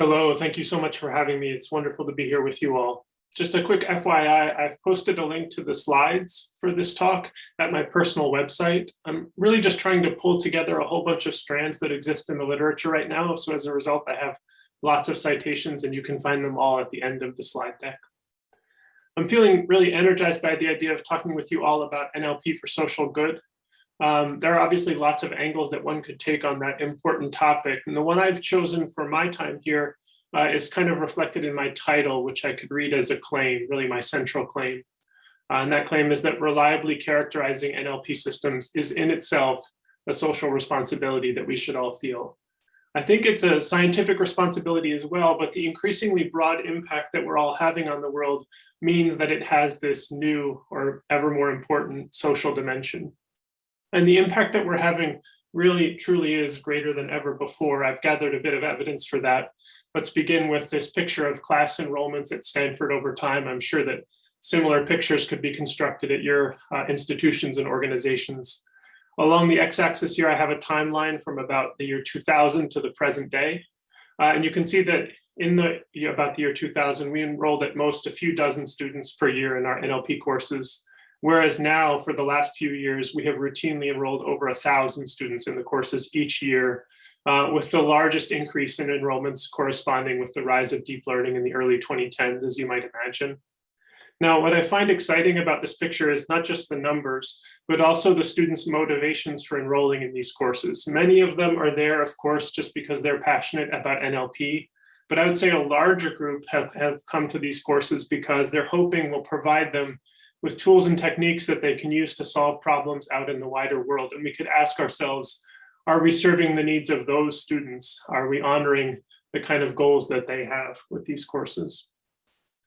Hello, thank you so much for having me. It's wonderful to be here with you all. Just a quick FYI, I've posted a link to the slides for this talk at my personal website. I'm really just trying to pull together a whole bunch of strands that exist in the literature right now. So as a result, I have lots of citations and you can find them all at the end of the slide deck. I'm feeling really energized by the idea of talking with you all about NLP for social good. Um, there are obviously lots of angles that one could take on that important topic. And the one I've chosen for my time here uh, is kind of reflected in my title, which I could read as a claim, really my central claim. Uh, and that claim is that reliably characterizing NLP systems is in itself a social responsibility that we should all feel. I think it's a scientific responsibility as well, but the increasingly broad impact that we're all having on the world means that it has this new or ever more important social dimension. And the impact that we're having really truly is greater than ever before. I've gathered a bit of evidence for that. Let's begin with this picture of class enrollments at Stanford over time. I'm sure that similar pictures could be constructed at your uh, institutions and organizations. Along the x-axis here, I have a timeline from about the year 2000 to the present day. Uh, and you can see that in the about the year 2000, we enrolled at most a few dozen students per year in our NLP courses. Whereas now, for the last few years, we have routinely enrolled over a thousand students in the courses each year, uh, with the largest increase in enrollments corresponding with the rise of deep learning in the early 2010s, as you might imagine. Now, what I find exciting about this picture is not just the numbers, but also the students' motivations for enrolling in these courses. Many of them are there, of course, just because they're passionate about NLP, but I would say a larger group have, have come to these courses because they're hoping will provide them with tools and techniques that they can use to solve problems out in the wider world. And we could ask ourselves, are we serving the needs of those students? Are we honoring the kind of goals that they have with these courses?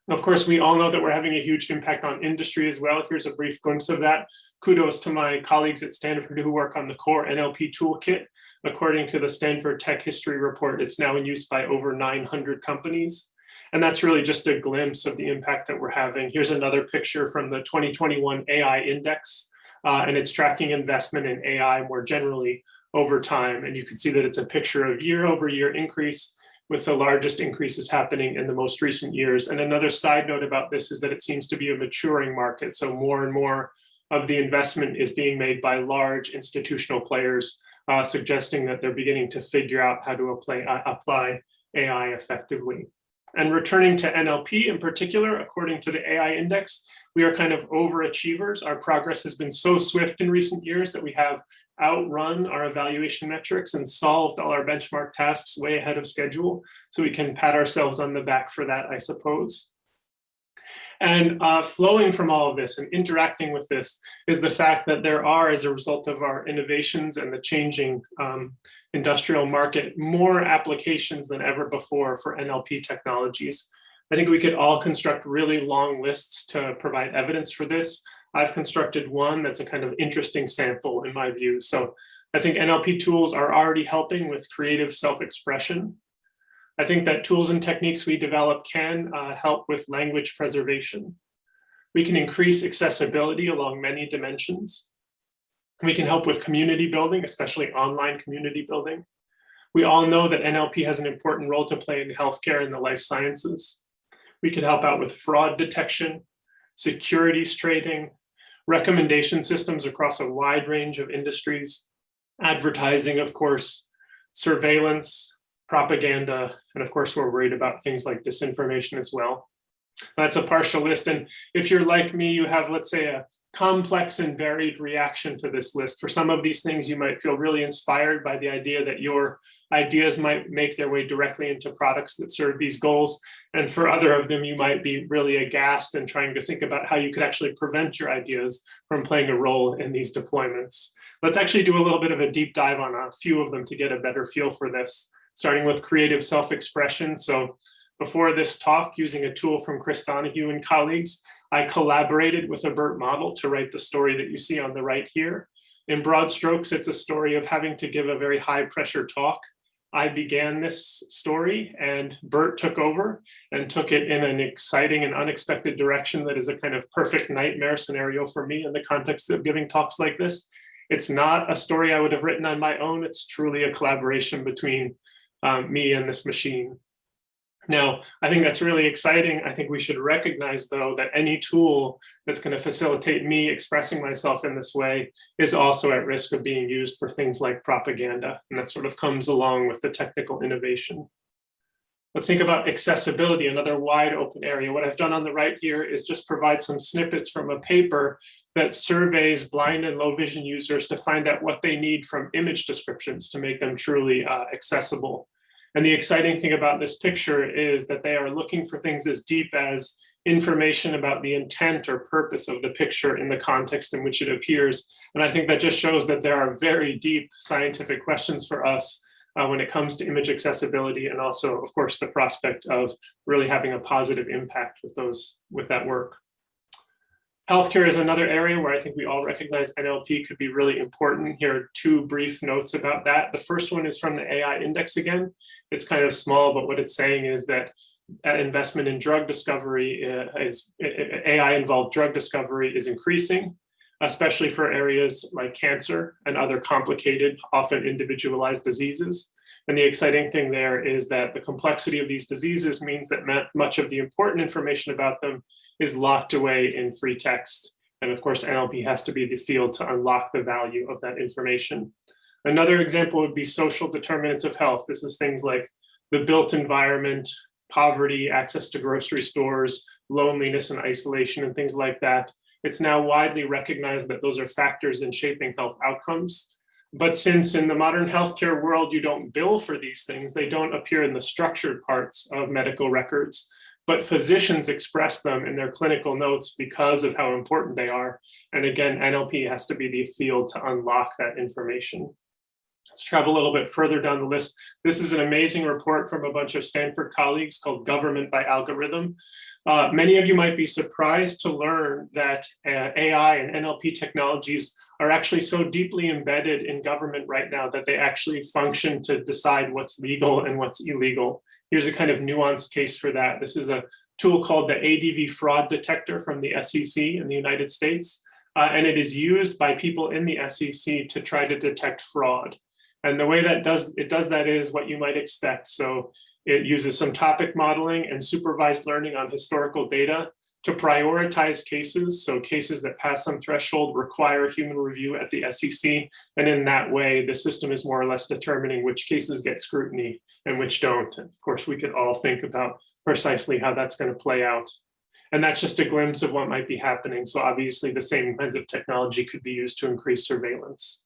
Of course, we all know that we're having a huge impact on industry as well. Here's a brief glimpse of that. Kudos to my colleagues at Stanford who work on the core NLP toolkit. According to the Stanford Tech History Report, it's now in use by over 900 companies. And that's really just a glimpse of the impact that we're having. Here's another picture from the 2021 AI Index, uh, and it's tracking investment in AI more generally over time. And you can see that it's a picture of year over year increase with the largest increases happening in the most recent years. And another side note about this is that it seems to be a maturing market. So more and more of the investment is being made by large institutional players, uh, suggesting that they're beginning to figure out how to apply, uh, apply AI effectively. And returning to NLP in particular, according to the AI index, we are kind of overachievers. Our progress has been so swift in recent years that we have outrun our evaluation metrics and solved all our benchmark tasks way ahead of schedule. So we can pat ourselves on the back for that, I suppose. And uh, flowing from all of this and interacting with this is the fact that there are, as a result of our innovations and the changing um, industrial market, more applications than ever before for NLP technologies. I think we could all construct really long lists to provide evidence for this. I've constructed one that's a kind of interesting sample in my view. So I think NLP tools are already helping with creative self-expression. I think that tools and techniques we develop can uh, help with language preservation. We can increase accessibility along many dimensions. We can help with community building, especially online community building. We all know that NLP has an important role to play in healthcare and the life sciences. We could help out with fraud detection, securities trading, recommendation systems across a wide range of industries, advertising, of course, surveillance, propaganda, and of course, we're worried about things like disinformation as well. That's a partial list. And if you're like me, you have, let's say, a complex and varied reaction to this list. For some of these things, you might feel really inspired by the idea that your ideas might make their way directly into products that serve these goals. And for other of them, you might be really aghast and trying to think about how you could actually prevent your ideas from playing a role in these deployments. Let's actually do a little bit of a deep dive on a few of them to get a better feel for this, starting with creative self-expression. So before this talk, using a tool from Chris Donahue and colleagues, I collaborated with a BERT model to write the story that you see on the right here. In broad strokes, it's a story of having to give a very high pressure talk. I began this story and BERT took over and took it in an exciting and unexpected direction that is a kind of perfect nightmare scenario for me in the context of giving talks like this. It's not a story I would have written on my own. It's truly a collaboration between um, me and this machine. Now, I think that's really exciting. I think we should recognize, though, that any tool that's going to facilitate me expressing myself in this way is also at risk of being used for things like propaganda. And that sort of comes along with the technical innovation. Let's think about accessibility, another wide open area. What I've done on the right here is just provide some snippets from a paper that surveys blind and low vision users to find out what they need from image descriptions to make them truly uh, accessible. And the exciting thing about this picture is that they are looking for things as deep as information about the intent or purpose of the picture in the context in which it appears. And I think that just shows that there are very deep scientific questions for us uh, when it comes to image accessibility and also, of course, the prospect of really having a positive impact with those with that work. Healthcare is another area where I think we all recognize NLP could be really important. Here are two brief notes about that. The first one is from the AI index again. It's kind of small, but what it's saying is that uh, investment in drug discovery uh, is AI involved drug discovery is increasing, especially for areas like cancer and other complicated, often individualized diseases. And the exciting thing there is that the complexity of these diseases means that much of the important information about them is locked away in free text. And of course, NLP has to be the field to unlock the value of that information. Another example would be social determinants of health. This is things like the built environment, poverty, access to grocery stores, loneliness and isolation and things like that. It's now widely recognized that those are factors in shaping health outcomes. But since in the modern healthcare world, you don't bill for these things, they don't appear in the structured parts of medical records but physicians express them in their clinical notes because of how important they are. And again, NLP has to be the field to unlock that information. Let's travel a little bit further down the list. This is an amazing report from a bunch of Stanford colleagues called Government by Algorithm. Uh, many of you might be surprised to learn that uh, AI and NLP technologies are actually so deeply embedded in government right now that they actually function to decide what's legal and what's illegal. Here's a kind of nuanced case for that. This is a tool called the ADV fraud detector from the SEC in the United States. Uh, and it is used by people in the SEC to try to detect fraud. And the way that does it does that is what you might expect. So it uses some topic modeling and supervised learning on historical data to prioritize cases. So cases that pass some threshold require human review at the SEC. And in that way, the system is more or less determining which cases get scrutiny and which don't. And of course, we could all think about precisely how that's going to play out. And that's just a glimpse of what might be happening. So obviously the same kinds of technology could be used to increase surveillance.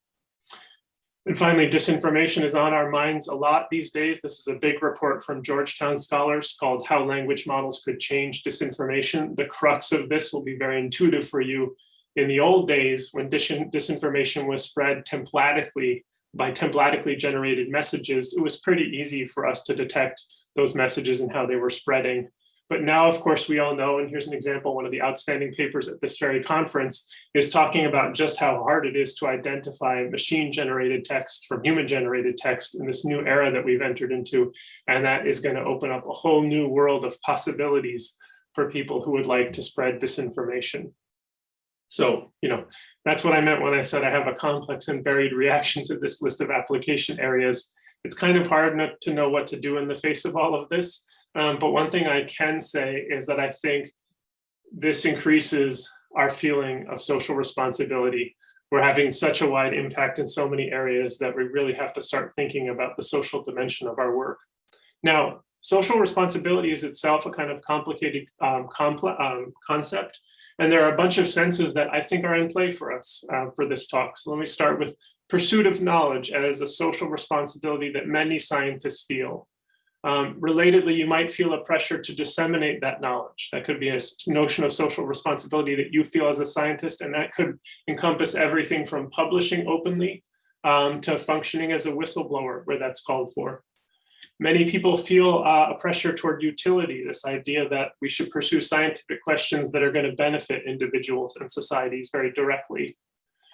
And finally, disinformation is on our minds a lot these days. This is a big report from Georgetown scholars called How Language Models Could Change Disinformation. The crux of this will be very intuitive for you. In the old days, when dis disinformation was spread templatically by templatically generated messages, it was pretty easy for us to detect those messages and how they were spreading. But now, of course, we all know, and here's an example, one of the outstanding papers at this very conference is talking about just how hard it is to identify machine generated text from human generated text in this new era that we've entered into. And that is gonna open up a whole new world of possibilities for people who would like to spread disinformation. So, you know, that's what I meant when I said I have a complex and varied reaction to this list of application areas. It's kind of hard not to know what to do in the face of all of this. Um, but one thing I can say is that I think this increases our feeling of social responsibility. We're having such a wide impact in so many areas that we really have to start thinking about the social dimension of our work. Now, social responsibility is itself a kind of complicated um, um, concept. And there are a bunch of senses that I think are in play for us uh, for this talk. So let me start with pursuit of knowledge as a social responsibility that many scientists feel. Um, relatedly, you might feel a pressure to disseminate that knowledge. That could be a notion of social responsibility that you feel as a scientist, and that could encompass everything from publishing openly um, to functioning as a whistleblower where that's called for. Many people feel uh, a pressure toward utility, this idea that we should pursue scientific questions that are going to benefit individuals and societies very directly.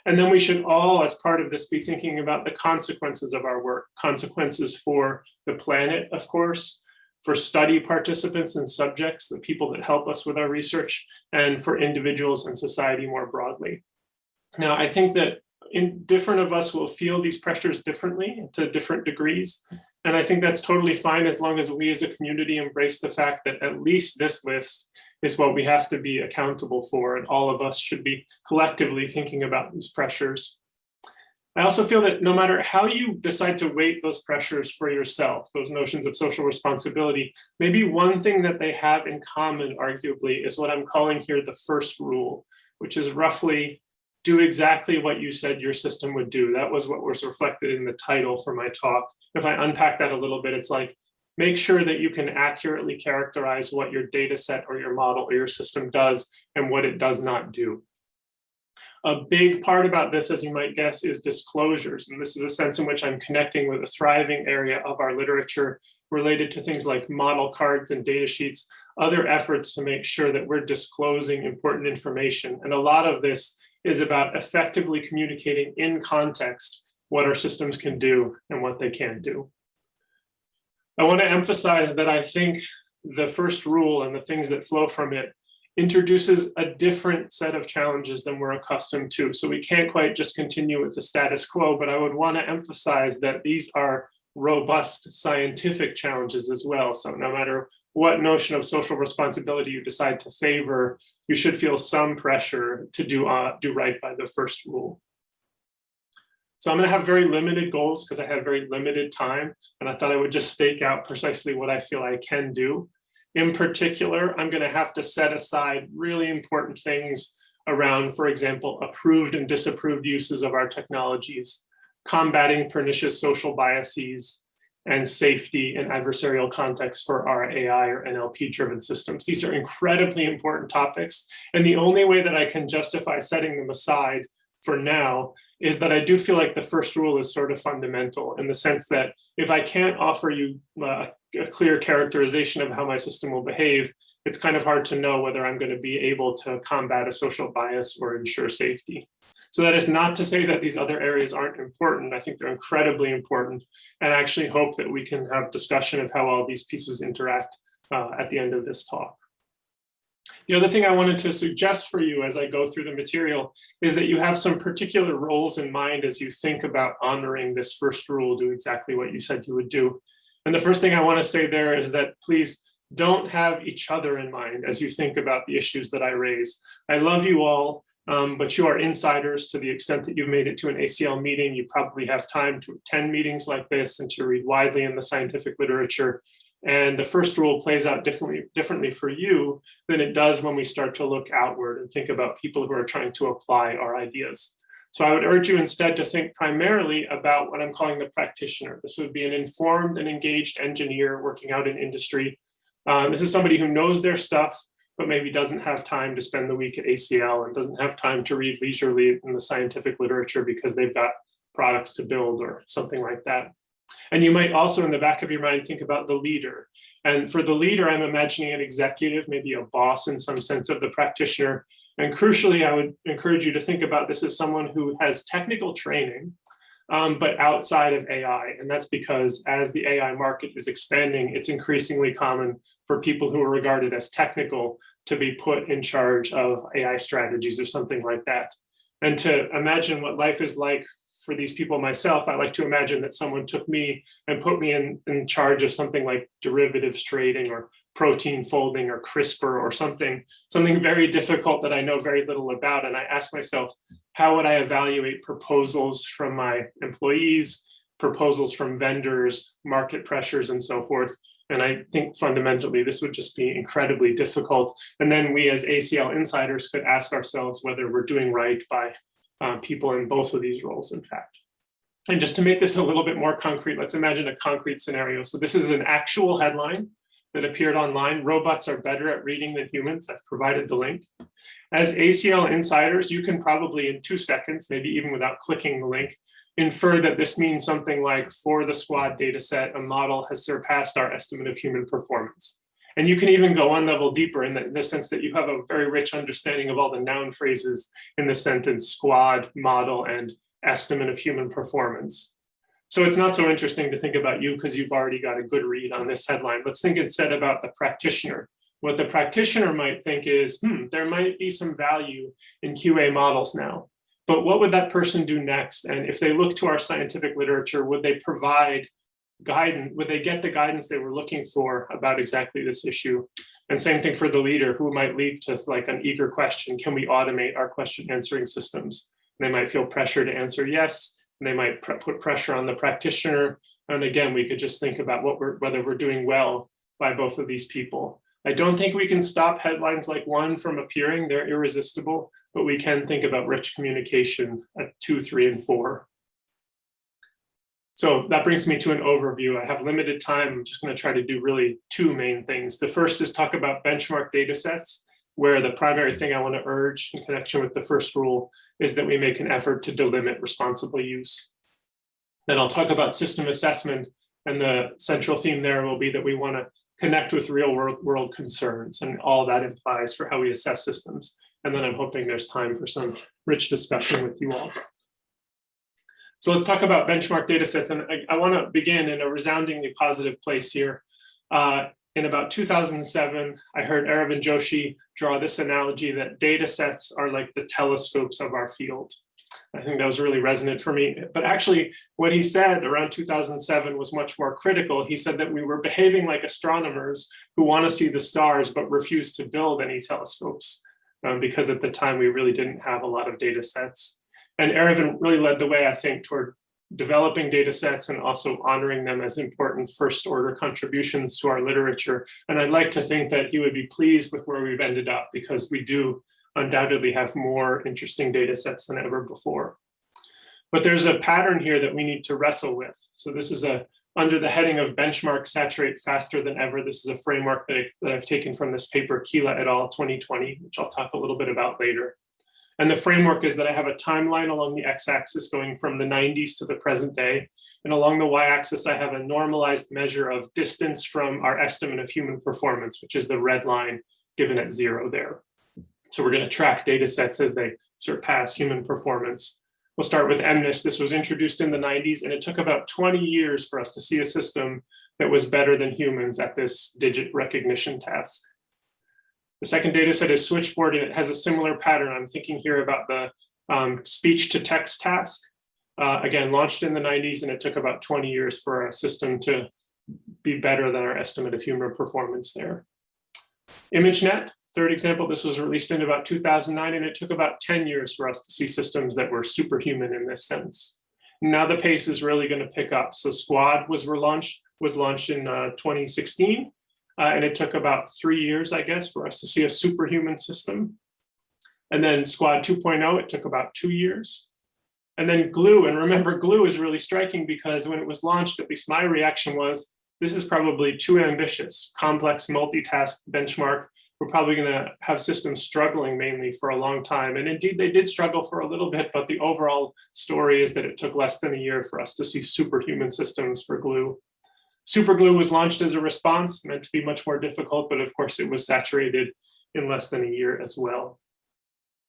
And then we should all, as part of this, be thinking about the consequences of our work, consequences for the planet, of course, for study participants and subjects, the people that help us with our research, and for individuals and society more broadly. Now, I think that in different of us will feel these pressures differently to different degrees. And I think that's totally fine as long as we as a community embrace the fact that at least this list is what we have to be accountable for. And all of us should be collectively thinking about these pressures. I also feel that no matter how you decide to weight those pressures for yourself, those notions of social responsibility, maybe one thing that they have in common, arguably, is what I'm calling here the first rule, which is roughly do exactly what you said your system would do. That was what was reflected in the title for my talk. If I unpack that a little bit, it's like, make sure that you can accurately characterize what your data set or your model or your system does and what it does not do. A big part about this, as you might guess, is disclosures. And this is a sense in which I'm connecting with a thriving area of our literature related to things like model cards and data sheets, other efforts to make sure that we're disclosing important information. And a lot of this is about effectively communicating in context what our systems can do and what they can't do. I want to emphasize that I think the first rule and the things that flow from it introduces a different set of challenges than we're accustomed to. So we can't quite just continue with the status quo, but I would want to emphasize that these are robust scientific challenges as well. So no matter what notion of social responsibility you decide to favor, you should feel some pressure to do, uh, do right by the first rule. So I'm going to have very limited goals because I have very limited time. And I thought I would just stake out precisely what I feel I can do. In particular, I'm going to have to set aside really important things around, for example, approved and disapproved uses of our technologies, combating pernicious social biases, and safety and adversarial context for our AI or NLP driven systems. These are incredibly important topics. And the only way that I can justify setting them aside for now is that I do feel like the first rule is sort of fundamental in the sense that if I can't offer you uh, a clear characterization of how my system will behave, it's kind of hard to know whether I'm going to be able to combat a social bias or ensure safety. So that is not to say that these other areas aren't important. I think they're incredibly important and I actually hope that we can have discussion of how all these pieces interact uh, at the end of this talk. The other thing I wanted to suggest for you as I go through the material is that you have some particular roles in mind as you think about honoring this first rule, do exactly what you said you would do. And the first thing I want to say there is that please don't have each other in mind as you think about the issues that I raise. I love you all, um, but you are insiders to the extent that you've made it to an ACL meeting. You probably have time to attend meetings like this and to read widely in the scientific literature. And the first rule plays out differently, differently for you than it does when we start to look outward and think about people who are trying to apply our ideas. So I would urge you instead to think primarily about what I'm calling the practitioner. This would be an informed and engaged engineer working out in industry. Um, this is somebody who knows their stuff, but maybe doesn't have time to spend the week at ACL and doesn't have time to read leisurely in the scientific literature because they've got products to build or something like that. And you might also in the back of your mind think about the leader. And for the leader, I'm imagining an executive, maybe a boss in some sense of the practitioner. And crucially, I would encourage you to think about this as someone who has technical training, um, but outside of AI. And that's because as the AI market is expanding, it's increasingly common for people who are regarded as technical to be put in charge of AI strategies or something like that. And to imagine what life is like for these people myself, I like to imagine that someone took me and put me in, in charge of something like derivatives trading or protein folding or CRISPR or something, something very difficult that I know very little about. And I ask myself, how would I evaluate proposals from my employees, proposals from vendors, market pressures, and so forth. And I think fundamentally this would just be incredibly difficult. And then we as ACL insiders could ask ourselves whether we're doing right by uh, people in both of these roles, in fact. And just to make this a little bit more concrete, let's imagine a concrete scenario. So this is an actual headline that appeared online. Robots are better at reading than humans. I've provided the link. As ACL insiders, you can probably in two seconds, maybe even without clicking the link, infer that this means something like for the squad data set, a model has surpassed our estimate of human performance. And you can even go one level deeper in the, in the, sense that you have a very rich understanding of all the noun phrases in the sentence squad, model, and estimate of human performance. So it's not so interesting to think about you because you've already got a good read on this headline. Let's think instead about the practitioner. What the practitioner might think is, hmm, there might be some value in QA models now. But what would that person do next? And if they look to our scientific literature, would they provide guidance, would they get the guidance they were looking for about exactly this issue? And same thing for the leader who might leap to like an eager question, can we automate our question answering systems? They might feel pressure to answer yes, and they might put pressure on the practitioner. And again, we could just think about what we're, whether we're doing well by both of these people. I don't think we can stop headlines like one from appearing, they're irresistible, but we can think about rich communication at two, three, and four. So that brings me to an overview. I have limited time. I'm just going to try to do really two main things. The first is talk about benchmark data sets, where the primary thing I want to urge in connection with the first rule is that we make an effort to delimit responsible use. Then I'll talk about system assessment, and the central theme there will be that we want to connect with real world, world concerns and all that implies for how we assess systems. And then I'm hoping there's time for some rich discussion with you all. So let's talk about benchmark data sets. And I, I want to begin in a resoundingly positive place here. Uh, in about 2007, I heard Aravind Joshi draw this analogy that data sets are like the telescopes of our field. I think that was really resonant for me. But actually, what he said around 2007 was much more critical. He said that we were behaving like astronomers who want to see the stars but refuse to build any telescopes um, because at the time we really didn't have a lot of data sets. And Aravind really led the way, I think, toward developing data sets and also honoring them as important first order contributions to our literature. And I'd like to think that he would be pleased with where we've ended up because we do undoubtedly have more interesting data sets than ever before. But there's a pattern here that we need to wrestle with. So this is a under the heading of benchmark saturate faster than ever. This is a framework that, I, that I've taken from this paper, Kiela et al. 2020, which I'll talk a little bit about later. And the framework is that I have a timeline along the x-axis going from the 90s to the present day. And along the y-axis, I have a normalized measure of distance from our estimate of human performance, which is the red line given at zero there. So we're going to track data sets as they surpass human performance. We'll start with MNIST. This was introduced in the 90s, and it took about 20 years for us to see a system that was better than humans at this digit recognition task. The second data set is switchboard and it has a similar pattern. I'm thinking here about the um, speech to text task. Uh, again, launched in the 90s and it took about 20 years for our system to be better than our estimate of human performance there. ImageNet, third example, this was released in about 2009 and it took about 10 years for us to see systems that were superhuman in this sense. Now the pace is really going to pick up. So Squad was relaunched, was launched in uh, 2016 uh, and it took about three years, I guess, for us to see a superhuman system. And then Squad 2.0, it took about two years. And then Glue, and remember, Glue is really striking because when it was launched, at least my reaction was, this is probably too ambitious, complex multitask benchmark. We're probably going to have systems struggling mainly for a long time. And indeed, they did struggle for a little bit, but the overall story is that it took less than a year for us to see superhuman systems for Glue. Superglue was launched as a response, meant to be much more difficult, but of course it was saturated in less than a year as well.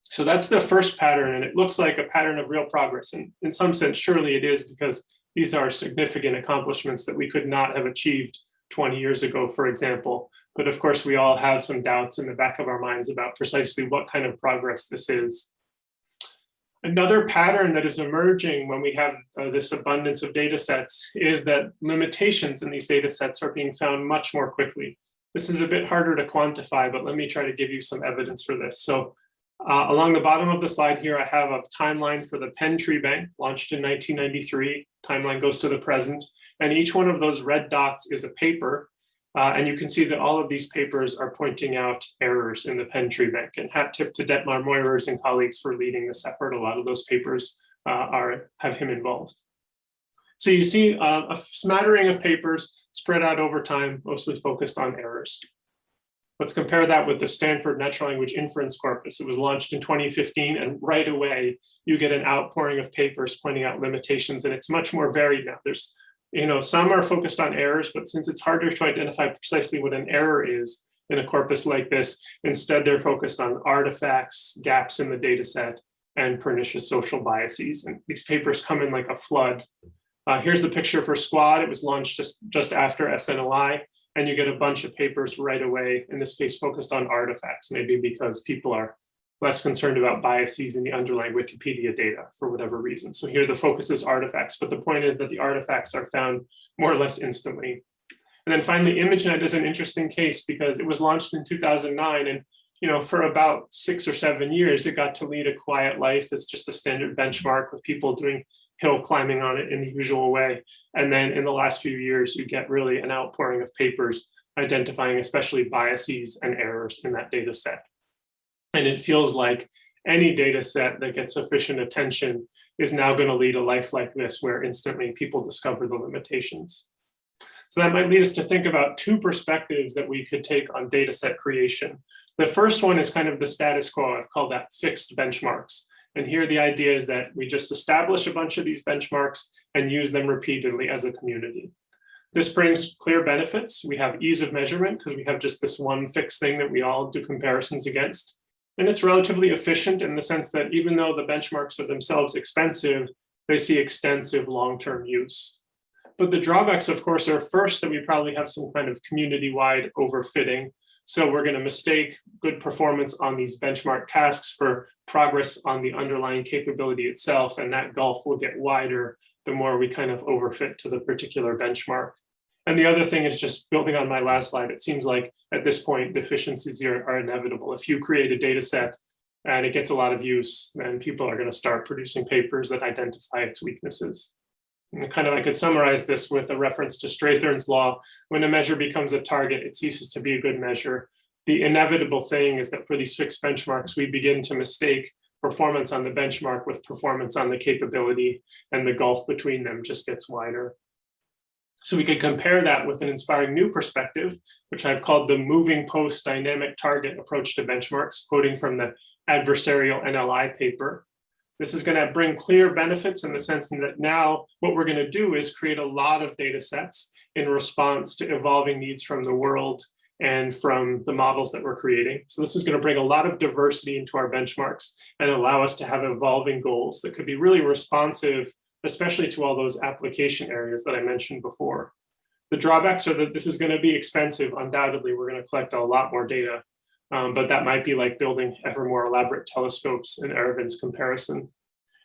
So that's the first pattern, and it looks like a pattern of real progress. And in some sense, surely it is because these are significant accomplishments that we could not have achieved 20 years ago, for example. But of course, we all have some doubts in the back of our minds about precisely what kind of progress this is. Another pattern that is emerging when we have uh, this abundance of data sets is that limitations in these data sets are being found much more quickly. This is a bit harder to quantify, but let me try to give you some evidence for this. So uh, along the bottom of the slide here, I have a timeline for the Penn Tree Bank launched in 1993. Timeline goes to the present. And each one of those red dots is a paper uh, and you can see that all of these papers are pointing out errors in the Penn Tree Bank. And hat tip to Detmar Meurers and colleagues for leading this effort. A lot of those papers uh, are have him involved. So you see uh, a smattering of papers spread out over time, mostly focused on errors. Let's compare that with the Stanford Natural Language Inference Corpus. It was launched in 2015, and right away you get an outpouring of papers pointing out limitations, and it's much more varied now. There's you know, some are focused on errors, but since it's harder to identify precisely what an error is in a corpus like this, instead they're focused on artifacts, gaps in the data set, and pernicious social biases. And these papers come in like a flood. Uh, here's the picture for Squad. It was launched just, just after SNLI, and you get a bunch of papers right away, in this case focused on artifacts, maybe because people are less concerned about biases in the underlying Wikipedia data for whatever reason. So here the focus is artifacts, but the point is that the artifacts are found more or less instantly. And then finally, ImageNet is an interesting case because it was launched in 2009 and you know, for about six or seven years, it got to lead a quiet life as just a standard benchmark with people doing hill climbing on it in the usual way. And then in the last few years, you get really an outpouring of papers identifying especially biases and errors in that data set. And it feels like any data set that gets sufficient attention is now going to lead a life like this where instantly people discover the limitations. So that might lead us to think about two perspectives that we could take on data set creation. The first one is kind of the status quo. I've called that fixed benchmarks. And here the idea is that we just establish a bunch of these benchmarks and use them repeatedly as a community. This brings clear benefits. We have ease of measurement because we have just this one fixed thing that we all do comparisons against. And it's relatively efficient in the sense that even though the benchmarks are themselves expensive, they see extensive long-term use. But the drawbacks, of course, are first that we probably have some kind of community-wide overfitting. So we're going to mistake good performance on these benchmark tasks for progress on the underlying capability itself, and that gulf will get wider the more we kind of overfit to the particular benchmark. And the other thing is just building on my last slide, it seems like at this point, deficiencies are, are inevitable. If you create a data set and it gets a lot of use, then people are going to start producing papers that identify its weaknesses. And kind of I could summarize this with a reference to Strathern's law. When a measure becomes a target, it ceases to be a good measure. The inevitable thing is that for these fixed benchmarks, we begin to mistake performance on the benchmark with performance on the capability and the gulf between them just gets wider. So we could compare that with an inspiring new perspective, which I've called the moving post dynamic target approach to benchmarks, quoting from the adversarial NLI paper. This is going to bring clear benefits in the sense that now what we're going to do is create a lot of data sets in response to evolving needs from the world and from the models that we're creating. So this is going to bring a lot of diversity into our benchmarks and allow us to have evolving goals that could be really responsive, especially to all those application areas that I mentioned before. The drawbacks are that this is going to be expensive. Undoubtedly, we're going to collect a lot more data um, but that might be like building ever more elaborate telescopes in Aravind's comparison.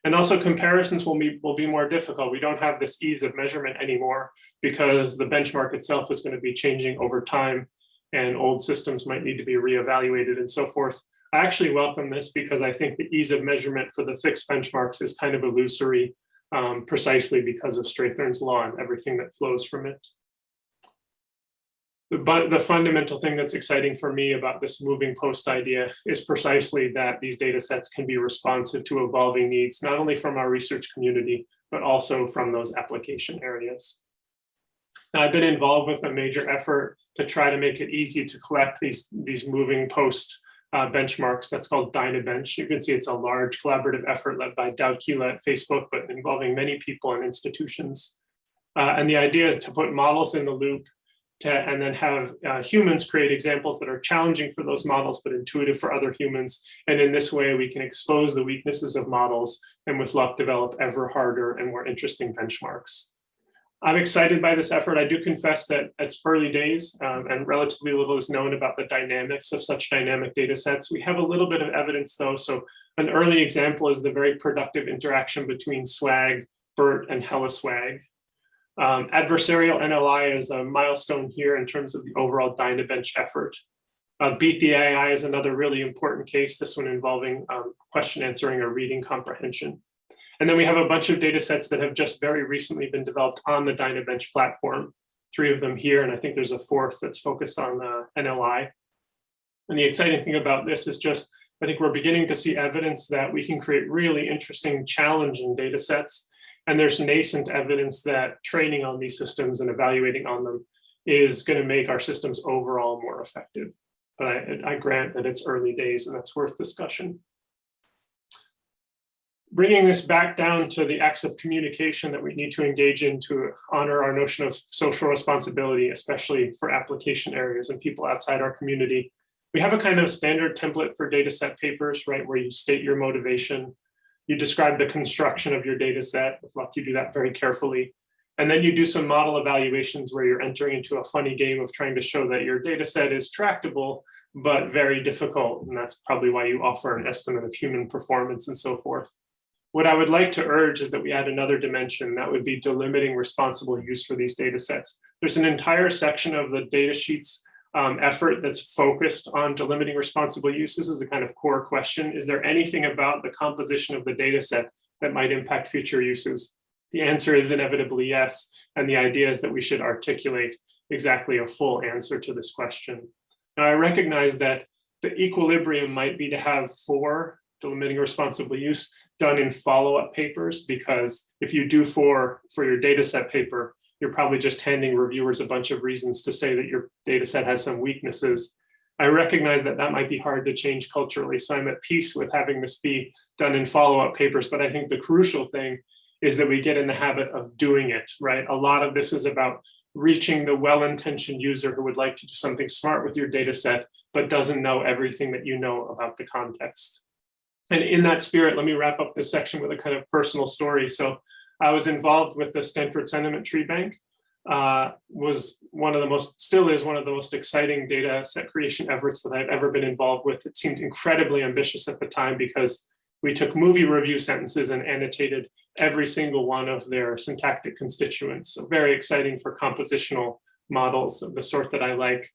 And also comparisons will be, will be more difficult. We don't have this ease of measurement anymore because the benchmark itself is going to be changing over time and old systems might need to be reevaluated and so forth. I actually welcome this because I think the ease of measurement for the fixed benchmarks is kind of illusory um, precisely because of Strathern's law and everything that flows from it but the fundamental thing that's exciting for me about this moving post idea is precisely that these data sets can be responsive to evolving needs, not only from our research community, but also from those application areas. Now, I've been involved with a major effort to try to make it easy to collect these, these moving post uh, benchmarks. That's called DynaBench. You can see it's a large collaborative effort led by Douwe Kiela at Facebook, but involving many people and institutions. Uh, and the idea is to put models in the loop to, and then have uh, humans create examples that are challenging for those models, but intuitive for other humans. And in this way, we can expose the weaknesses of models and with luck develop ever harder and more interesting benchmarks. I'm excited by this effort. I do confess that it's early days um, and relatively little is known about the dynamics of such dynamic data sets. We have a little bit of evidence though. So an early example is the very productive interaction between SWAG, BERT, and HellaSwag. Um, adversarial NLI is a milestone here in terms of the overall DynaBench effort. Uh, Beat the AI is another really important case, this one involving um, question answering or reading comprehension. And then we have a bunch of data sets that have just very recently been developed on the DynaBench platform, three of them here, and I think there's a fourth that's focused on uh, NLI. And the exciting thing about this is just, I think we're beginning to see evidence that we can create really interesting, challenging data sets and there's nascent evidence that training on these systems and evaluating on them is going to make our systems overall more effective. But I, I grant that it's early days and that's worth discussion. Bringing this back down to the acts of communication that we need to engage in to honor our notion of social responsibility, especially for application areas and people outside our community. We have a kind of standard template for data set papers, right, where you state your motivation, you describe the construction of your data set. With luck, you do that very carefully. And then you do some model evaluations where you're entering into a funny game of trying to show that your data set is tractable but very difficult. And that's probably why you offer an estimate of human performance and so forth. What I would like to urge is that we add another dimension that would be delimiting responsible use for these data sets. There's an entire section of the data sheets um, effort that's focused on delimiting responsible use. This is the kind of core question. Is there anything about the composition of the data set that might impact future uses? The answer is inevitably yes. And the idea is that we should articulate exactly a full answer to this question. Now, I recognize that the equilibrium might be to have four delimiting responsible use done in follow-up papers, because if you do for for your data set paper, you're probably just handing reviewers a bunch of reasons to say that your data set has some weaknesses. I recognize that that might be hard to change culturally, so I'm at peace with having this be done in follow-up papers, but I think the crucial thing is that we get in the habit of doing it, right? A lot of this is about reaching the well-intentioned user who would like to do something smart with your data set, but doesn't know everything that you know about the context. And in that spirit, let me wrap up this section with a kind of personal story. So I was involved with the Stanford Sentiment Tree Bank, uh, was one of the most, still is one of the most exciting data set creation efforts that I've ever been involved with. It seemed incredibly ambitious at the time because we took movie review sentences and annotated every single one of their syntactic constituents. So very exciting for compositional models of the sort that I like.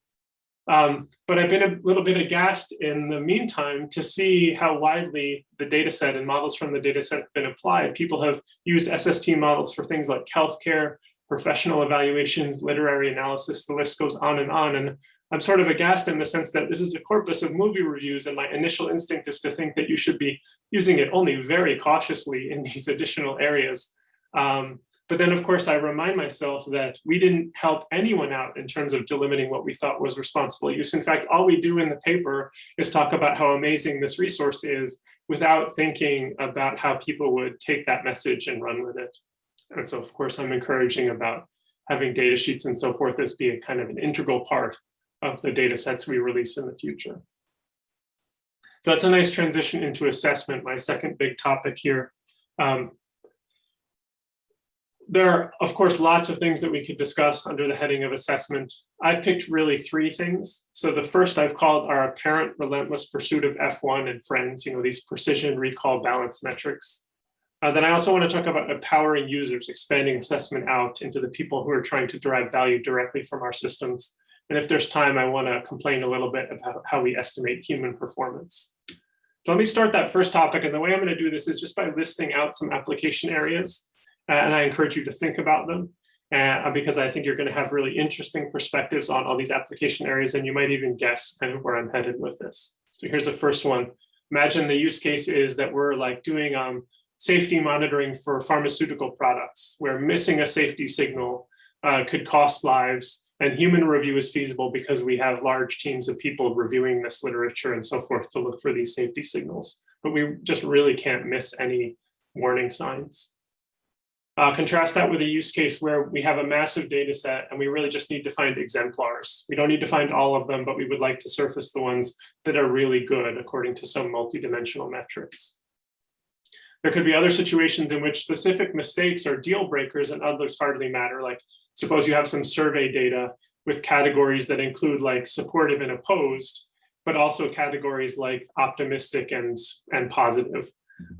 Um, but I've been a little bit aghast in the meantime to see how widely the data set and models from the data set have been applied. People have used SST models for things like healthcare, professional evaluations, literary analysis, the list goes on and on. And I'm sort of aghast in the sense that this is a corpus of movie reviews and my initial instinct is to think that you should be using it only very cautiously in these additional areas. Um, but then, of course, I remind myself that we didn't help anyone out in terms of delimiting what we thought was responsible use. In fact, all we do in the paper is talk about how amazing this resource is without thinking about how people would take that message and run with it. And so, of course, I'm encouraging about having data sheets and so forth as being kind of an integral part of the data sets we release in the future. So that's a nice transition into assessment, my second big topic here. Um, there are, of course, lots of things that we could discuss under the heading of assessment. I've picked really three things. So the first I've called our apparent relentless pursuit of F1 and friends, you know, these precision recall balance metrics. Uh, then I also want to talk about empowering users, expanding assessment out into the people who are trying to derive value directly from our systems. And if there's time, I want to complain a little bit about how we estimate human performance. So let me start that first topic. And the way I'm going to do this is just by listing out some application areas and I encourage you to think about them uh, because I think you're going to have really interesting perspectives on all these application areas, and you might even guess kind of where I'm headed with this. So here's the first one. Imagine the use case is that we're like doing um, safety monitoring for pharmaceutical products, where missing a safety signal uh, could cost lives, and human review is feasible because we have large teams of people reviewing this literature and so forth to look for these safety signals. But we just really can't miss any warning signs. Uh, contrast that with a use case where we have a massive data set and we really just need to find exemplars. We don't need to find all of them, but we would like to surface the ones that are really good according to some multidimensional metrics. There could be other situations in which specific mistakes are deal breakers and others hardly matter. Like suppose you have some survey data with categories that include like supportive and opposed, but also categories like optimistic and, and positive.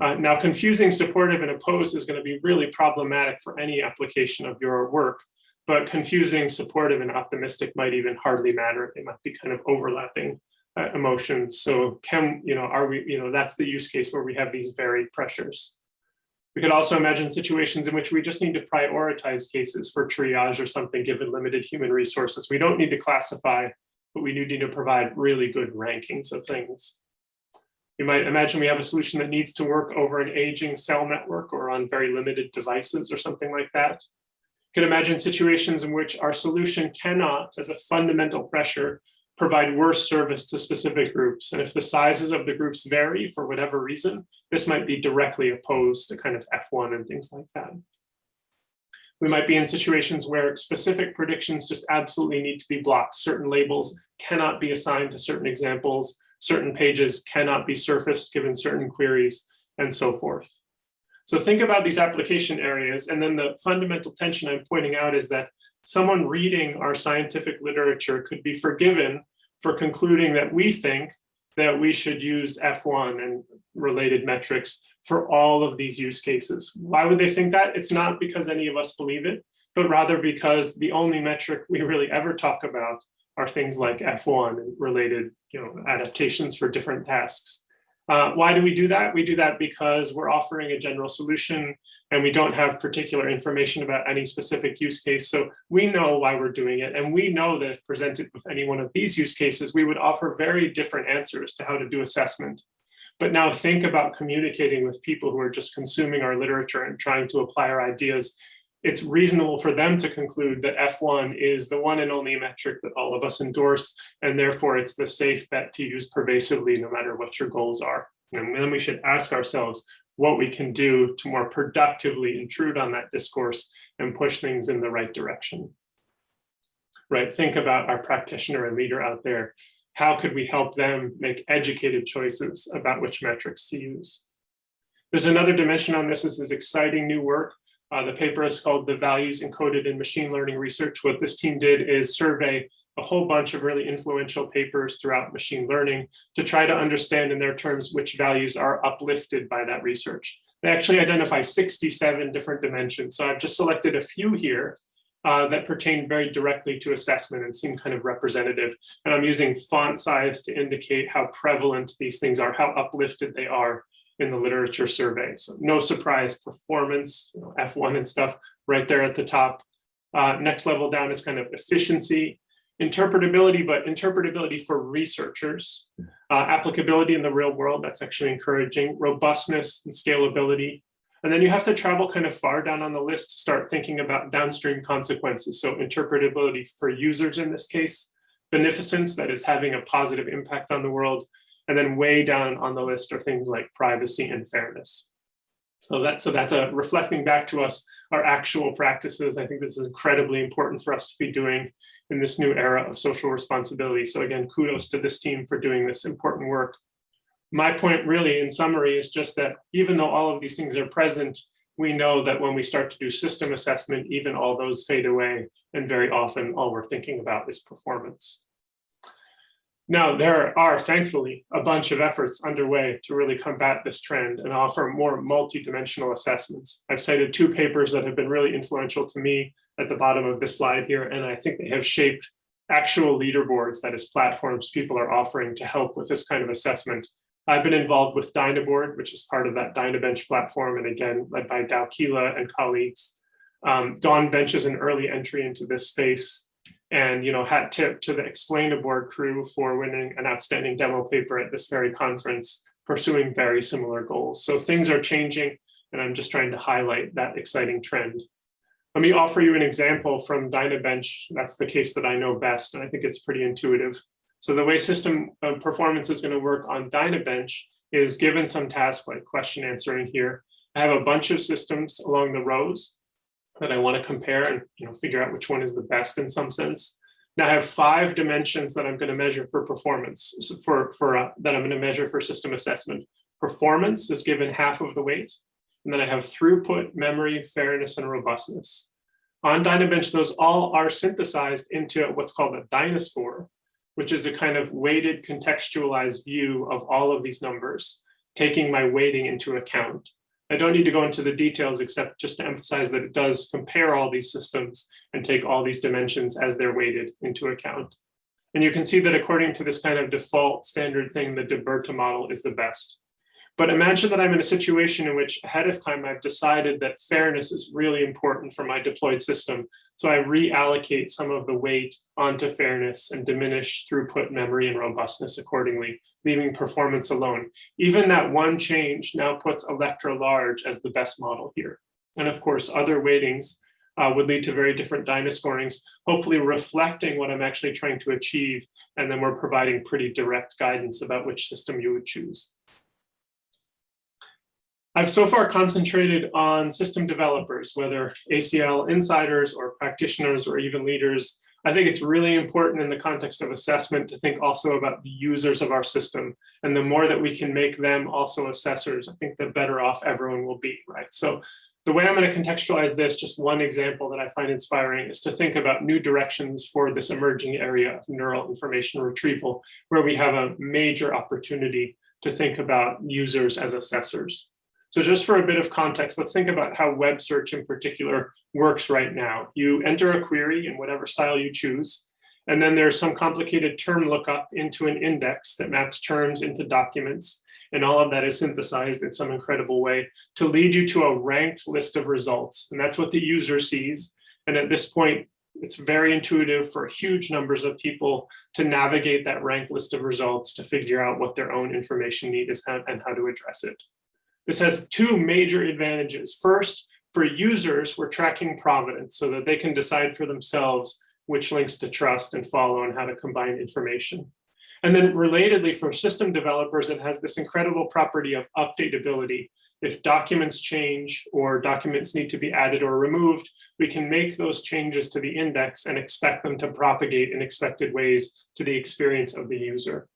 Uh, now, confusing supportive and opposed is going to be really problematic for any application of your work, but confusing supportive and optimistic might even hardly matter. They might be kind of overlapping uh, emotions. So can, you know, are we, you know, that's the use case where we have these varied pressures. We could also imagine situations in which we just need to prioritize cases for triage or something given limited human resources. We don't need to classify, but we do need to provide really good rankings of things. You might imagine we have a solution that needs to work over an aging cell network or on very limited devices or something like that. You can imagine situations in which our solution cannot, as a fundamental pressure, provide worse service to specific groups. And if the sizes of the groups vary for whatever reason, this might be directly opposed to kind of F1 and things like that. We might be in situations where specific predictions just absolutely need to be blocked. Certain labels cannot be assigned to certain examples certain pages cannot be surfaced given certain queries, and so forth. So think about these application areas, and then the fundamental tension I'm pointing out is that someone reading our scientific literature could be forgiven for concluding that we think that we should use F1 and related metrics for all of these use cases. Why would they think that? It's not because any of us believe it, but rather because the only metric we really ever talk about are things like F1 and related you know, adaptations for different tasks. Uh, why do we do that? We do that because we're offering a general solution and we don't have particular information about any specific use case. So we know why we're doing it. And we know that if presented with any one of these use cases, we would offer very different answers to how to do assessment. But now think about communicating with people who are just consuming our literature and trying to apply our ideas. It's reasonable for them to conclude that F1 is the one and only metric that all of us endorse, and therefore it's the safe bet to use pervasively no matter what your goals are. And then we should ask ourselves what we can do to more productively intrude on that discourse and push things in the right direction. Right, think about our practitioner and leader out there how could we help them make educated choices about which metrics to use? There's another dimension on this. This is exciting new work. Uh, the paper is called The Values Encoded in Machine Learning Research. What this team did is survey a whole bunch of really influential papers throughout machine learning to try to understand in their terms which values are uplifted by that research. They actually identify 67 different dimensions. So I've just selected a few here uh, that pertain very directly to assessment and seem kind of representative. And I'm using font size to indicate how prevalent these things are, how uplifted they are in the literature survey. So no surprise, performance, you know, F1 and stuff right there at the top. Uh, next level down is kind of efficiency, interpretability, but interpretability for researchers, uh, applicability in the real world, that's actually encouraging, robustness and scalability, and then you have to travel kind of far down on the list to start thinking about downstream consequences. So interpretability for users in this case, beneficence that is having a positive impact on the world, and then way down on the list are things like privacy and fairness. So that's so that's a reflecting back to us our actual practices. I think this is incredibly important for us to be doing in this new era of social responsibility. So again, kudos to this team for doing this important work my point really in summary is just that even though all of these things are present, we know that when we start to do system assessment, even all those fade away. And very often all we're thinking about is performance. Now, there are thankfully a bunch of efforts underway to really combat this trend and offer more multidimensional assessments. I've cited two papers that have been really influential to me at the bottom of this slide here, and I think they have shaped actual leaderboards, that is platforms people are offering to help with this kind of assessment I've been involved with Dynaboard, which is part of that Dynabench platform, and again, led by Douwe Kiela and colleagues. Um, DawnBench is an early entry into this space. And, you know, hat tip to the Explainaboard crew for winning an outstanding demo paper at this very conference, pursuing very similar goals. So things are changing, and I'm just trying to highlight that exciting trend. Let me offer you an example from Dynabench. That's the case that I know best, and I think it's pretty intuitive. So the way system uh, performance is going to work on Dynabench is given some task like question answering here. I have a bunch of systems along the rows that I want to compare and you know figure out which one is the best in some sense. Now I have five dimensions that I'm going to measure for performance so for for uh, that I'm going to measure for system assessment. Performance is given half of the weight, and then I have throughput, memory, fairness, and robustness. On Dynabench, those all are synthesized into what's called a Dynascore, which is a kind of weighted contextualized view of all of these numbers, taking my weighting into account. I don't need to go into the details except just to emphasize that it does compare all these systems and take all these dimensions as they're weighted into account. And you can see that according to this kind of default standard thing, the DeBerta model is the best. But imagine that I'm in a situation in which ahead of time I've decided that fairness is really important for my deployed system. So I reallocate some of the weight onto fairness and diminish throughput, memory, and robustness accordingly, leaving performance alone. Even that one change now puts Electra large as the best model here. And of course, other weightings uh, would lead to very different Dynascorings, hopefully reflecting what I'm actually trying to achieve. And then we're providing pretty direct guidance about which system you would choose. I've so far concentrated on system developers, whether ACL insiders or practitioners or even leaders. I think it's really important in the context of assessment to think also about the users of our system. And the more that we can make them also assessors, I think the better off everyone will be, right? So The way I'm going to contextualize this, just one example that I find inspiring is to think about new directions for this emerging area of neural information retrieval, where we have a major opportunity to think about users as assessors. So just for a bit of context, let's think about how web search in particular works right now. You enter a query in whatever style you choose, and then there's some complicated term lookup into an index that maps terms into documents. And all of that is synthesized in some incredible way to lead you to a ranked list of results. And that's what the user sees. And at this point, it's very intuitive for huge numbers of people to navigate that ranked list of results to figure out what their own information need is and how to address it. This has two major advantages. First, for users, we're tracking provenance so that they can decide for themselves which links to trust and follow and how to combine information. And then relatedly for system developers, it has this incredible property of updatability. If documents change or documents need to be added or removed, we can make those changes to the index and expect them to propagate in expected ways to the experience of the user.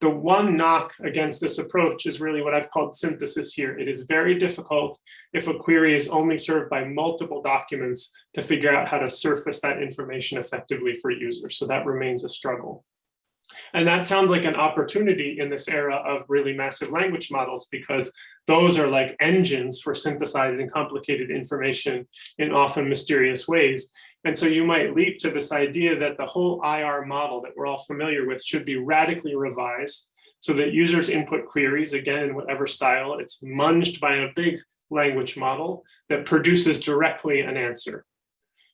The one knock against this approach is really what I've called synthesis here. It is very difficult if a query is only served by multiple documents to figure out how to surface that information effectively for users. So that remains a struggle. And that sounds like an opportunity in this era of really massive language models because those are like engines for synthesizing complicated information in often mysterious ways. And so you might leap to this idea that the whole IR model that we're all familiar with should be radically revised so that users input queries, again, in whatever style, it's munged by a big language model that produces directly an answer.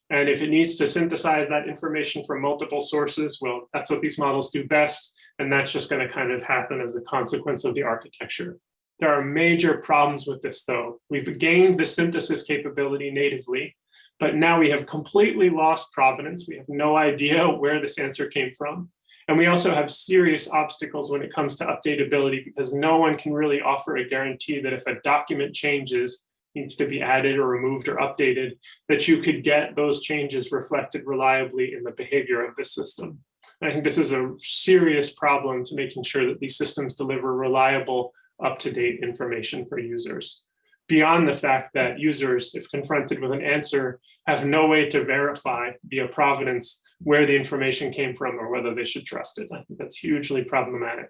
And if it needs to synthesize that information from multiple sources, well, that's what these models do best. And that's just going to kind of happen as a consequence of the architecture. There are major problems with this, though. We've gained the synthesis capability natively, but now we have completely lost provenance. We have no idea where this answer came from. And we also have serious obstacles when it comes to updatability because no one can really offer a guarantee that if a document changes, needs to be added or removed or updated, that you could get those changes reflected reliably in the behavior of the system. And I think this is a serious problem to making sure that these systems deliver reliable, up-to-date information for users beyond the fact that users, if confronted with an answer, have no way to verify via provenance where the information came from or whether they should trust it. I think that's hugely problematic.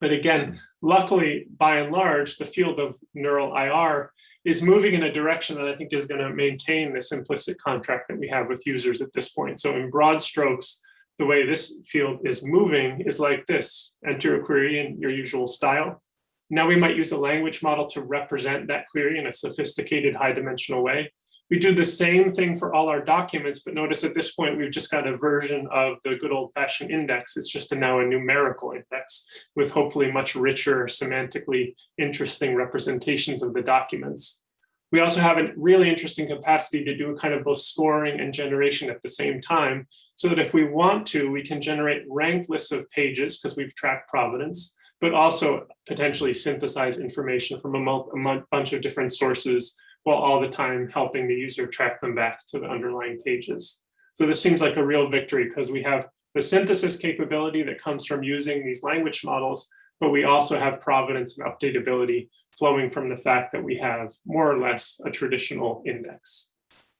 But again, hmm. luckily, by and large, the field of neural IR is moving in a direction that I think is going to maintain this implicit contract that we have with users at this point. So in broad strokes, the way this field is moving is like this. Enter a query in your usual style, now we might use a language model to represent that query in a sophisticated high dimensional way. We do the same thing for all our documents, but notice at this point, we've just got a version of the good old fashioned index. It's just a now a numerical index with hopefully much richer, semantically interesting representations of the documents. We also have a really interesting capacity to do a kind of both scoring and generation at the same time, so that if we want to, we can generate ranked lists of pages because we've tracked provenance, but also potentially synthesize information from a, a bunch of different sources while all the time helping the user track them back to the underlying pages. So this seems like a real victory because we have the synthesis capability that comes from using these language models, but we also have provenance and updatability flowing from the fact that we have more or less a traditional index.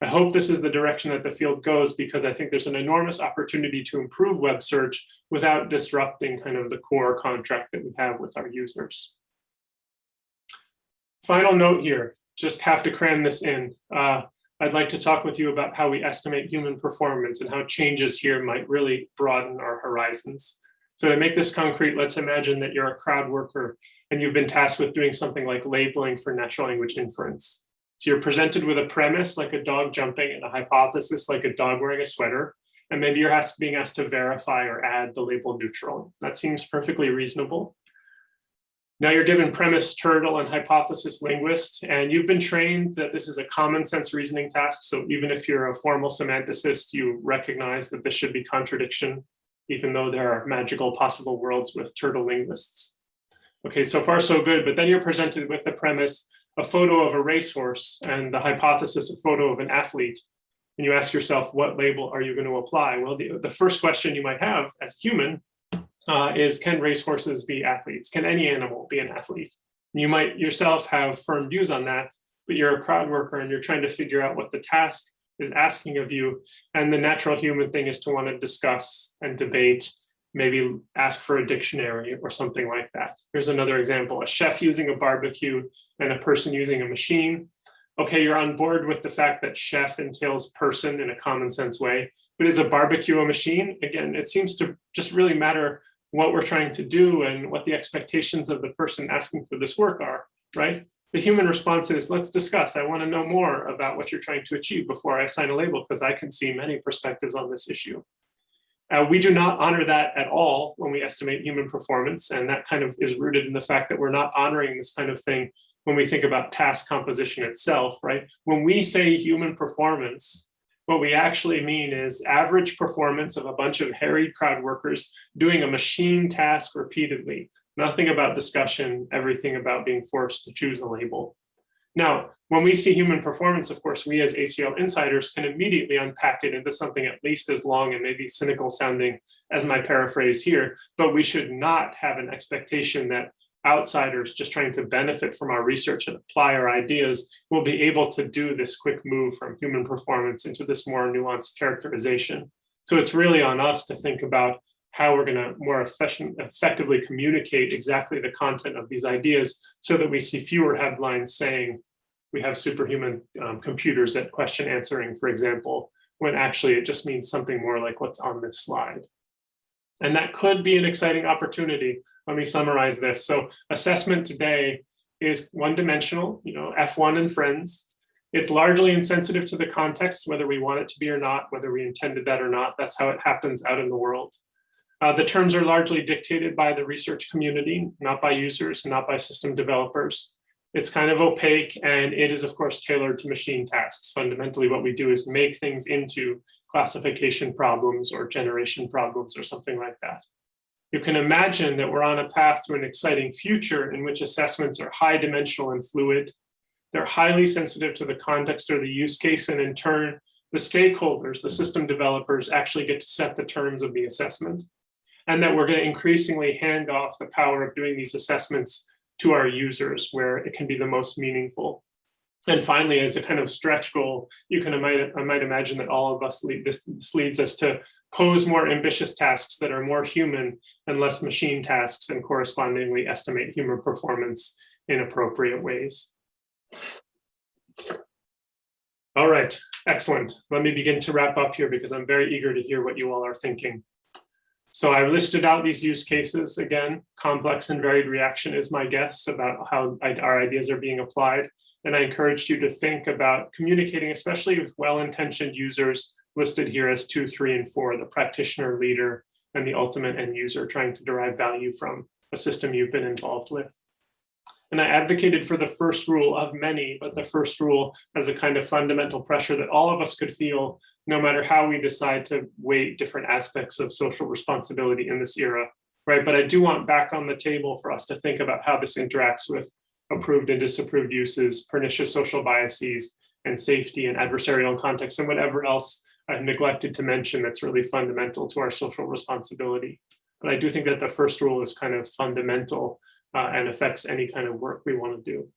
I hope this is the direction that the field goes because I think there's an enormous opportunity to improve web search without disrupting kind of the core contract that we have with our users. Final note here, just have to cram this in. Uh, I'd like to talk with you about how we estimate human performance and how changes here might really broaden our horizons. So to make this concrete, let's imagine that you're a crowd worker and you've been tasked with doing something like labeling for natural language inference. So you're presented with a premise like a dog jumping and a hypothesis like a dog wearing a sweater. And maybe you're asked, being asked to verify or add the label neutral. That seems perfectly reasonable. Now you're given premise turtle and hypothesis linguist, and you've been trained that this is a common sense reasoning task. So even if you're a formal semanticist, you recognize that this should be contradiction, even though there are magical possible worlds with turtle linguists. Okay, so far so good, but then you're presented with the premise a photo of a racehorse and the hypothesis a photo of an athlete, and you ask yourself, what label are you going to apply? Well, the, the first question you might have as human uh, is, can racehorses be athletes? Can any animal be an athlete? You might yourself have firm views on that, but you're a crowd worker and you're trying to figure out what the task is asking of you. And the natural human thing is to want to discuss and debate, maybe ask for a dictionary or something like that. Here's another example, a chef using a barbecue and a person using a machine. Okay, you're on board with the fact that chef entails person in a common sense way, but is a barbecue a machine? Again, it seems to just really matter what we're trying to do and what the expectations of the person asking for this work are, right? The human response is, let's discuss. I want to know more about what you're trying to achieve before I assign a label, because I can see many perspectives on this issue. Uh, we do not honor that at all when we estimate human performance, and that kind of is rooted in the fact that we're not honoring this kind of thing when we think about task composition itself, right? When we say human performance, what we actually mean is average performance of a bunch of harried crowd workers doing a machine task repeatedly. Nothing about discussion, everything about being forced to choose a label. Now, when we see human performance, of course, we as ACL insiders can immediately unpack it into something at least as long and maybe cynical sounding as my paraphrase here, but we should not have an expectation that outsiders just trying to benefit from our research and apply our ideas will be able to do this quick move from human performance into this more nuanced characterization. So it's really on us to think about how we're going to more effectively communicate exactly the content of these ideas so that we see fewer headlines saying we have superhuman um, computers at question answering, for example, when actually it just means something more like what's on this slide. And that could be an exciting opportunity. Let me summarize this. So assessment today is one dimensional, you know, F1 and friends. It's largely insensitive to the context, whether we want it to be or not, whether we intended that or not. That's how it happens out in the world. Uh, the terms are largely dictated by the research community, not by users, and not by system developers. It's kind of opaque and it is of course tailored to machine tasks. Fundamentally what we do is make things into classification problems or generation problems or something like that. You can imagine that we're on a path to an exciting future in which assessments are high dimensional and fluid. They're highly sensitive to the context or the use case and in turn, the stakeholders, the system developers actually get to set the terms of the assessment and that we're going to increasingly hand off the power of doing these assessments to our users where it can be the most meaningful. And finally, as a kind of stretch goal, you can I might, I might imagine that all of us lead, this, this leads us to pose more ambitious tasks that are more human and less machine tasks and correspondingly estimate human performance in appropriate ways. All right, excellent. Let me begin to wrap up here because I'm very eager to hear what you all are thinking. So I listed out these use cases again, complex and varied reaction is my guess about how our ideas are being applied. And I encouraged you to think about communicating, especially with well-intentioned users listed here as two, three, and four, the practitioner leader and the ultimate end user trying to derive value from a system you've been involved with. And I advocated for the first rule of many, but the first rule as a kind of fundamental pressure that all of us could feel no matter how we decide to weight different aspects of social responsibility in this era, right? But I do want back on the table for us to think about how this interacts with approved and disapproved uses, pernicious social biases, and safety and adversarial context, and whatever else I've neglected to mention that's really fundamental to our social responsibility. But I do think that the first rule is kind of fundamental uh, and affects any kind of work we want to do.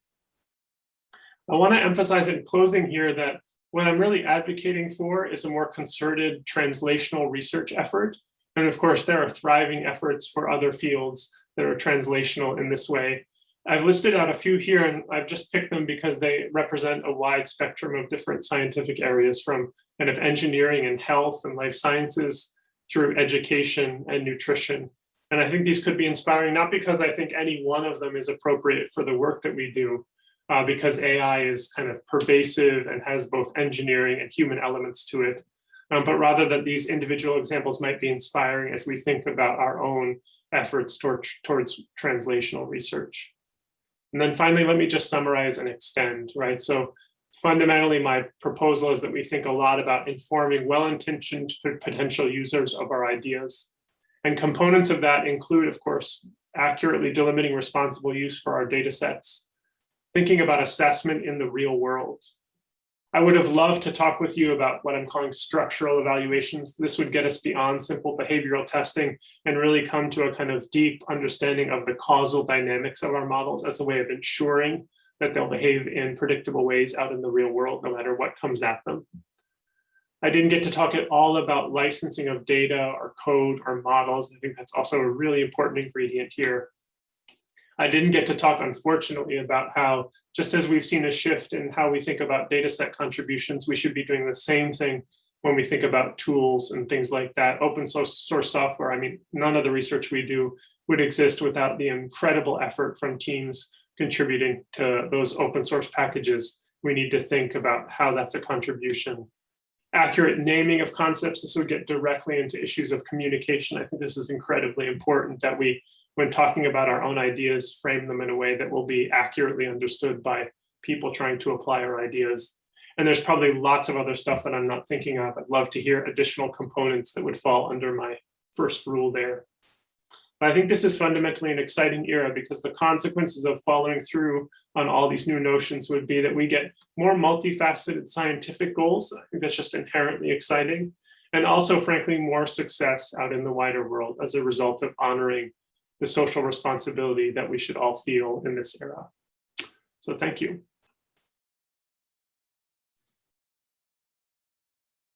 I want to emphasize in closing here that what I'm really advocating for is a more concerted translational research effort. And of course, there are thriving efforts for other fields that are translational in this way. I've listed out a few here and I've just picked them because they represent a wide spectrum of different scientific areas from kind of engineering and health and life sciences through education and nutrition. And I think these could be inspiring, not because I think any one of them is appropriate for the work that we do, uh, because AI is kind of pervasive and has both engineering and human elements to it, um, but rather that these individual examples might be inspiring as we think about our own efforts toward, towards translational research. And then finally, let me just summarize and extend, right? So fundamentally, my proposal is that we think a lot about informing well-intentioned potential users of our ideas. And components of that include, of course, accurately delimiting responsible use for our data sets, thinking about assessment in the real world. I would have loved to talk with you about what I'm calling structural evaluations. This would get us beyond simple behavioral testing and really come to a kind of deep understanding of the causal dynamics of our models as a way of ensuring that they'll behave in predictable ways out in the real world, no matter what comes at them. I didn't get to talk at all about licensing of data or code or models. I think that's also a really important ingredient here. I didn't get to talk, unfortunately, about how, just as we've seen a shift in how we think about data set contributions, we should be doing the same thing when we think about tools and things like that. Open source, source software, I mean, none of the research we do would exist without the incredible effort from teams contributing to those open source packages. We need to think about how that's a contribution. Accurate naming of concepts, this would get directly into issues of communication. I think this is incredibly important that we when talking about our own ideas, frame them in a way that will be accurately understood by people trying to apply our ideas. And there's probably lots of other stuff that I'm not thinking of. I'd love to hear additional components that would fall under my first rule there. I think this is fundamentally an exciting era because the consequences of following through on all these new notions would be that we get more multifaceted scientific goals. I think that's just inherently exciting. And also, frankly, more success out in the wider world as a result of honoring the social responsibility that we should all feel in this era. So thank you.